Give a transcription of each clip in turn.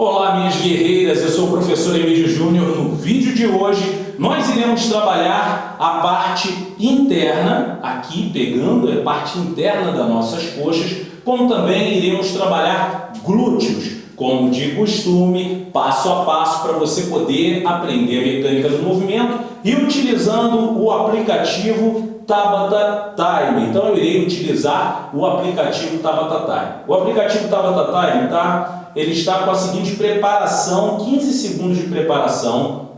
Olá minhas guerreiras, eu sou o professor Emílio Júnior. No vídeo de hoje nós iremos trabalhar a parte interna, aqui pegando a parte interna das nossas coxas, como também iremos trabalhar glúteos, como de costume, passo a passo para você poder aprender a mecânica do movimento e utilizando o aplicativo Tabata Time. Então eu irei utilizar o aplicativo Tabata Time. O aplicativo Tabata Time tá ele está com a seguinte preparação, 15 segundos de preparação.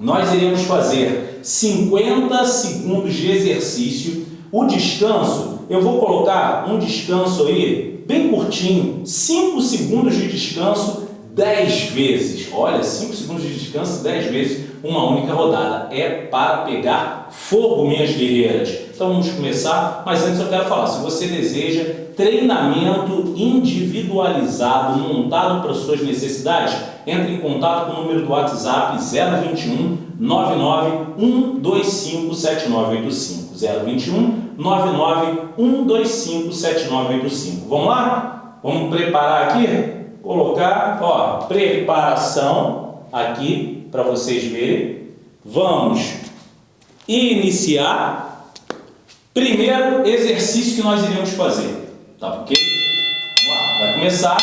Nós iremos fazer 50 segundos de exercício. O descanso, eu vou colocar um descanso aí, bem curtinho, 5 segundos de descanso 10 vezes. Olha, 5 segundos de descanso 10 vezes, uma única rodada. É para pegar fogo, minhas guerreiras. Então vamos começar, mas antes eu quero falar, se você deseja treinamento individualizado, montado para suas necessidades, entre em contato com o número do WhatsApp 021 99 125 7985. 021 99 125 7985. Vamos lá? Vamos preparar aqui? Colocar, ó, preparação aqui para vocês verem. Vamos iniciar. Primeiro exercício que nós iremos fazer, tá ok? Vamos lá, vai começar.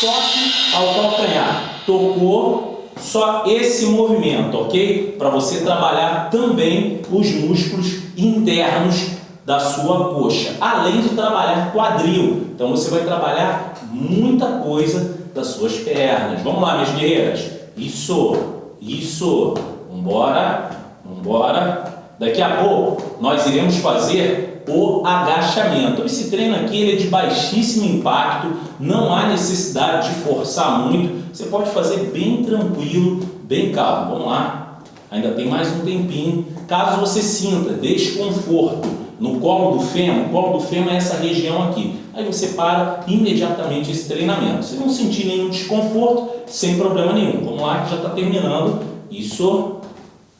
Toque ao calcanhar. Tocou, só esse movimento, ok? Para você trabalhar também os músculos internos da sua coxa, além de trabalhar quadril. Então você vai trabalhar muita coisa das suas pernas. Vamos lá, minhas guerreiras. Isso, isso. Vambora, vambora. Daqui a pouco nós iremos fazer o agachamento. Esse treino aqui ele é de baixíssimo impacto, não há necessidade de forçar muito. Você pode fazer bem tranquilo, bem calmo. Vamos lá. Ainda tem mais um tempinho. Caso você sinta desconforto no colo do fêmur, o colo do fêmur é essa região aqui. Aí você para imediatamente esse treinamento. Se não sentir nenhum desconforto, sem problema nenhum. Vamos lá que já está terminando. Isso,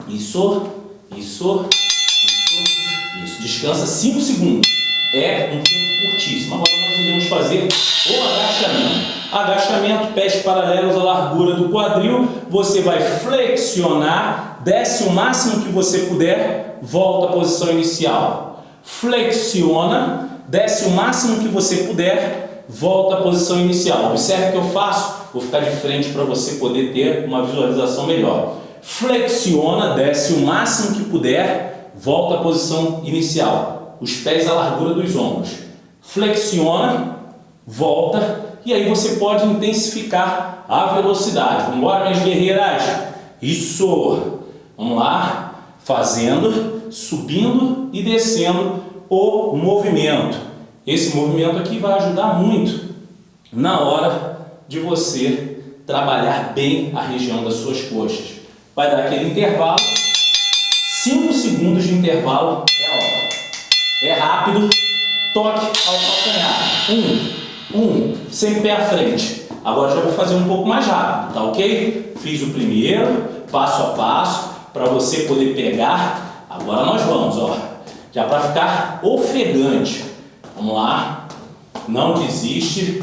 isso, isso, isso, isso. Descansa 5 segundos. É um tempo curtíssimo. Agora nós iremos fazer o agachamento. Agachamento, pés paralelos à largura do quadril. Você vai flexionar, desce o máximo que você puder, volta à posição inicial flexiona, desce o máximo que você puder, volta à posição inicial. Observe o que eu faço, vou ficar de frente para você poder ter uma visualização melhor. Flexiona, desce o máximo que puder, volta à posição inicial. Os pés à largura dos ombros. Flexiona, volta e aí você pode intensificar a velocidade. Vamos embora, minhas guerreiras? Isso! Vamos lá, fazendo subindo e descendo o movimento. Esse movimento aqui vai ajudar muito na hora de você trabalhar bem a região das suas coxas. Vai dar aquele intervalo, 5 segundos de intervalo é a hora. É rápido, toque ao calcanhar. Um, um, sem pé à frente. Agora já vou fazer um pouco mais rápido, tá ok? Fiz o primeiro, passo a passo, para você poder pegar Agora nós vamos, ó. Já para ficar ofegante. Vamos lá. Não desiste.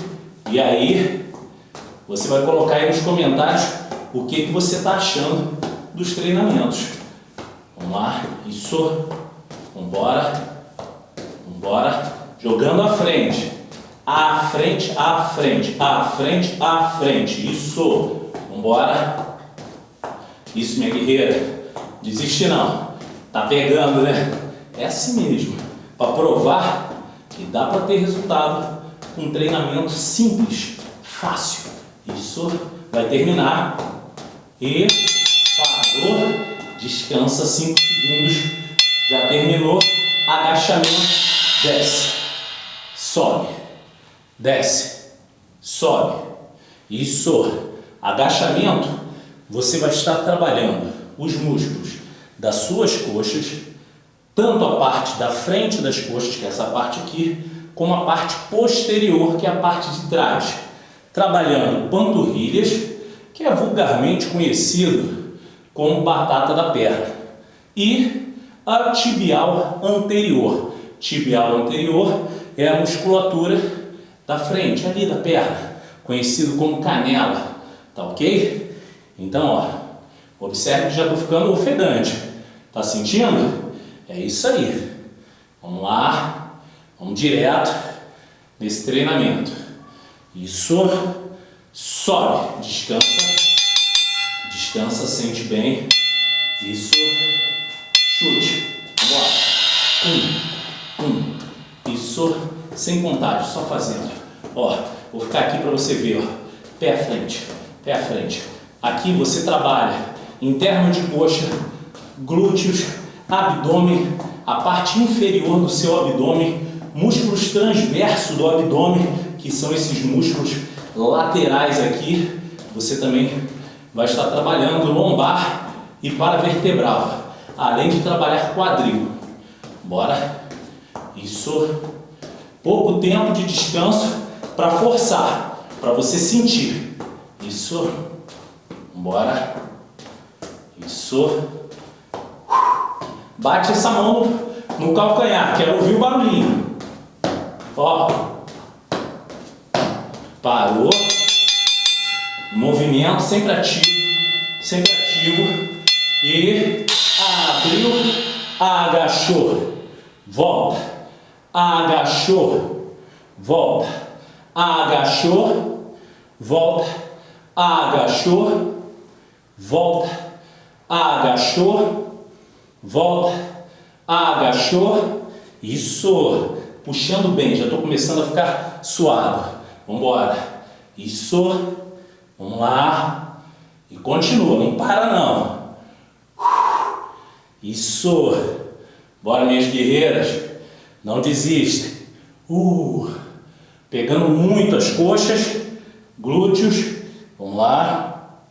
E aí, você vai colocar aí nos comentários o que, que você está achando dos treinamentos. Vamos lá. Isso. Vambora. Vambora. Jogando à frente. À frente, à frente, à frente, à frente. Isso. Vambora. Isso, minha guerreira. Desiste não. Tá pegando, né? É assim mesmo. Para provar que dá para ter resultado com um treinamento simples, fácil. Isso vai terminar. E parou, descansa 5 segundos. Já terminou. Agachamento, desce, sobe, desce, sobe. Isso. Agachamento, você vai estar trabalhando os músculos das suas coxas, tanto a parte da frente das coxas, que é essa parte aqui, como a parte posterior, que é a parte de trás, trabalhando panturrilhas, que é vulgarmente conhecido como batata da perna, e a tibial anterior. Tibial anterior é a musculatura da frente, ali da perna. conhecido como canela, tá ok? Então, ó, observe que já estou ficando ofegante, tá sentindo? É isso aí. Vamos lá, vamos direto nesse treinamento. Isso, sobe, descansa, descansa, sente bem. Isso, chute. Vamos lá. Um, um. Isso, sem contagem, só fazendo. Ó, vou ficar aqui para você ver, ó. Pé à frente, pé à frente. Aqui você trabalha interno de coxa, glúteos, abdômen, a parte inferior do seu abdômen, músculos transversos do abdômen, que são esses músculos laterais aqui. Você também vai estar trabalhando lombar e paravertebral, além de trabalhar quadril. Bora? Isso. Pouco tempo de descanso para forçar, para você sentir. Isso. Bora. Isso. Bate essa mão no calcanhar, quero ouvir o barulhinho. Ó. Parou. Movimento sempre ativo, sempre ativo. E abriu, agachou, volta, agachou, volta, agachou, volta, agachou, volta, agachou, volta, agachou, isso, puxando bem, já estou começando a ficar suado, vamos embora, isso, vamos lá, e continua, não para não, isso, bora minhas guerreiras, não desistem, uh, pegando muito as coxas, glúteos, vamos lá,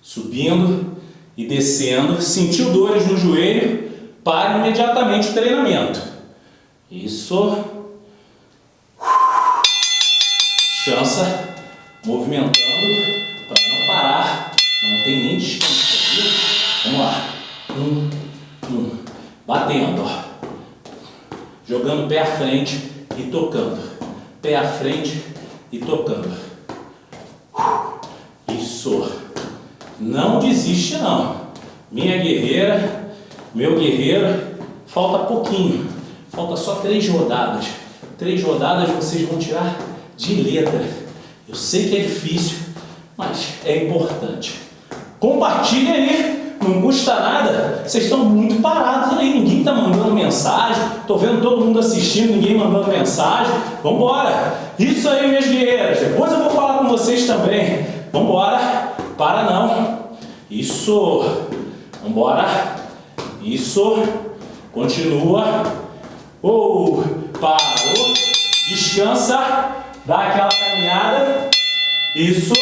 subindo e descendo, sentiu dores no joelho, pare imediatamente o treinamento. Isso. Descansa, movimentando para não parar, não tem nem descanso. Viu? Vamos lá. Um, um. Batendo, ó. Jogando pé à frente e tocando. Pé à frente e tocando. Isso. Não desiste não. Minha guerreira, meu guerreiro, falta pouquinho. Falta só três rodadas. Três rodadas vocês vão tirar de letra. Eu sei que é difícil, mas é importante. Compartilhe aí, não custa nada. Vocês estão muito parados aí, ninguém está mandando mensagem. Estou vendo todo mundo assistindo, ninguém mandando mensagem. Vamos embora. Isso aí, minhas guerreiras. Depois eu vou falar com vocês também. Vamos embora. Para não. Isso. Embora. Isso. Continua. Oh, parou. Descansa. Dá aquela caminhada. Isso.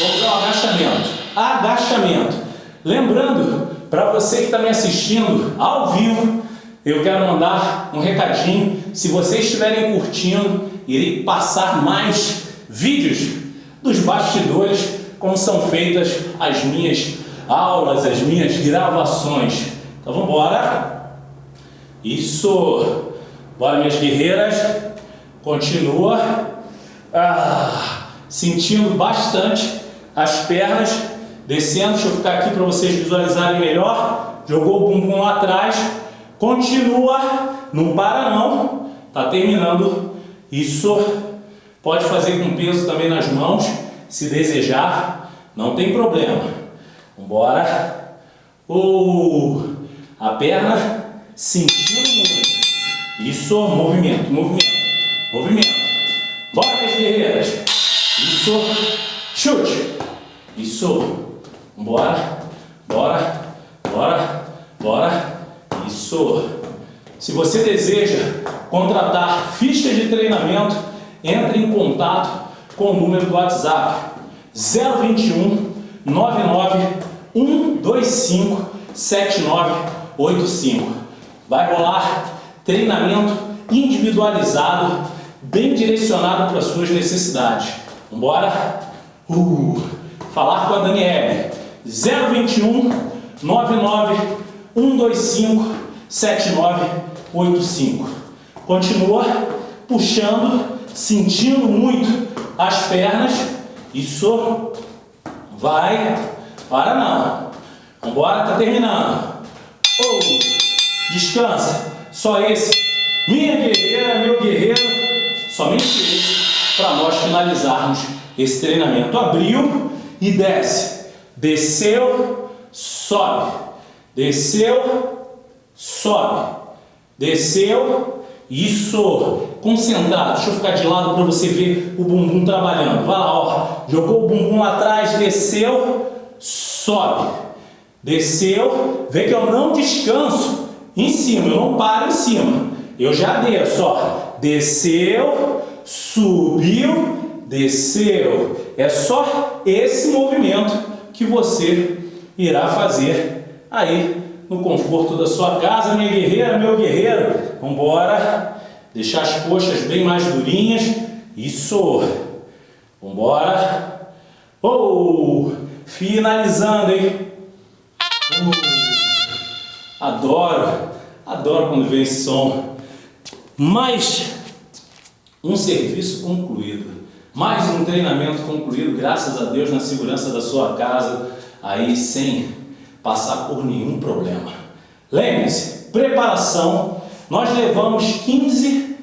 Vamos ao agachamento. Agachamento. Lembrando, para você que está me assistindo ao vivo, eu quero mandar um recadinho. Se vocês estiverem curtindo, irei passar mais vídeos dos bastidores, como são feitas as minhas aulas, as minhas gravações. Então vamos embora. Isso. Bora, minhas guerreiras. Continua. Ah, sentindo bastante as pernas descendo. Deixa eu ficar aqui para vocês visualizarem melhor. Jogou o bumbum lá atrás. Continua. Não para não. Tá terminando. Isso. Pode fazer com peso também nas mãos, se desejar. Não tem problema. Vambora. Uh, a perna sentindo muito. Isso, movimento, movimento, movimento. Bora, minhas guerreiras. Isso, chute. Isso. Bora, bora, bora, bora. Isso. Se você deseja contratar fichas de treinamento, entre em contato com o número do WhatsApp 021 99 125 7985. Vai rolar treinamento individualizado, bem direcionado para as suas necessidades. Vambora? Uh, falar com a Daniele. 021 99 125 7985. Continua puxando, sentindo muito as pernas. Isso. Vai. Para não. Vambora, tá terminando. Oh, descansa. Só esse. Minha guerreira, meu guerreiro. Somente esse. Para nós finalizarmos esse treinamento. Abriu e desce. Desceu, sobe. Desceu, sobe. Desceu, isso. Concentrado. Deixa eu ficar de lado para você ver o bumbum trabalhando. Vai lá, ó. Jogou o bumbum lá atrás, desceu, sobe. Desceu. Vê que eu não descanso em cima, eu não paro em cima. Eu já desço, ó. Desceu, subiu, desceu. É só esse movimento que você irá fazer aí no conforto da sua casa, minha guerreira, meu guerreiro. Vamos embora. Deixar as coxas bem mais durinhas. Isso. Vamos embora. Oh, finalizando, hein? Uh, adoro, adoro quando vem esse som. Mais um serviço concluído. Mais um treinamento concluído, graças a Deus, na segurança da sua casa, aí sem passar por nenhum problema. Lembre-se, preparação, nós levamos 15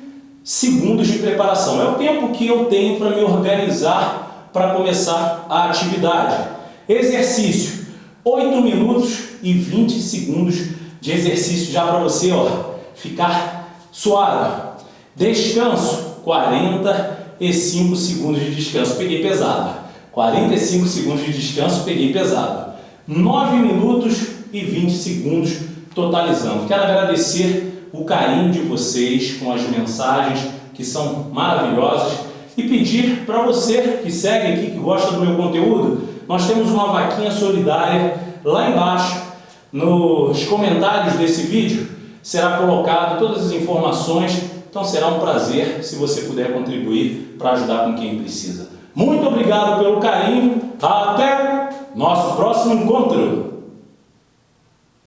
segundos de preparação. É o tempo que eu tenho para me organizar para começar a atividade. Exercício, 8 minutos e 20 segundos de exercício já para você ó, ficar suave. Descanso, 45 segundos de descanso, peguei pesado. 45 segundos de descanso, peguei pesado. 9 minutos e 20 segundos totalizando. Quero agradecer o carinho de vocês com as mensagens que são maravilhosas e pedir para você que segue aqui, que gosta do meu conteúdo, nós temos uma vaquinha solidária lá embaixo, nos comentários desse vídeo, será colocado todas as informações, então será um prazer se você puder contribuir para ajudar com quem precisa. Muito obrigado pelo carinho, até nosso próximo encontro!